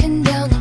walking down the